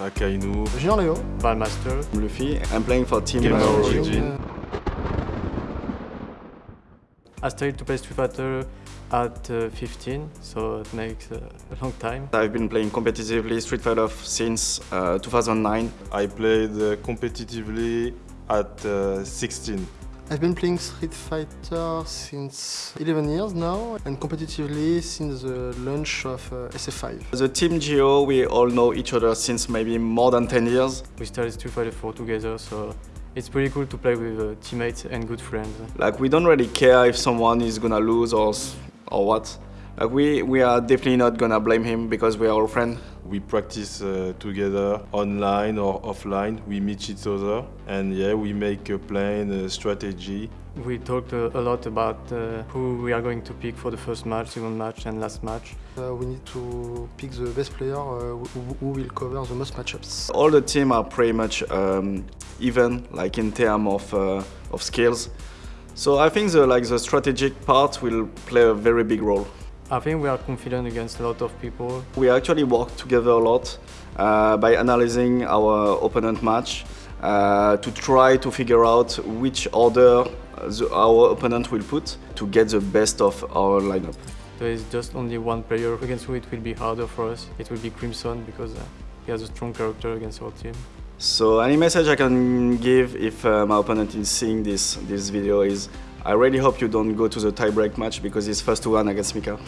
Akainu, Junior Leo. Valmaster. Luffy. I'm playing for Team Gamer Origin. I started to play Street Fighter at uh, 15, so it makes uh, a long time. I've been playing competitively Street Fighter since uh, 2009. I played uh, competitively at uh, 16. I've been playing Street Fighter since 11 years now and competitively since the launch of uh, SF5. The Team Geo, we all know each other since maybe more than 10 years. We started Street Fighter 4 together, so it's pretty cool to play with uh, teammates and good friends. Like we don't really care if someone is gonna lose or or what. Like we we are definitely not gonna blame him because we are all friends. We practice uh, together online or offline. We meet each other and yeah, we make a plan, a strategy. We talked uh, a lot about uh, who we are going to pick for the first match, second match and last match. Uh, we need to pick the best player uh, who, who will cover the most matchups. All the team are pretty much um, even, like in terms of uh, of skills. So I think the like the strategic part will play a very big role. I think we are confident against a lot of people. We actually work together a lot uh, by analyzing our opponent match uh, to try to figure out which order the, our opponent will put to get the best of our lineup. There is just only one player against who it will be harder for us. It will be Crimson because uh, he has a strong character against our team. So any message I can give if uh, my opponent is seeing this, this video is I really hope you don't go to the tiebreak match because it's first to one against Mika.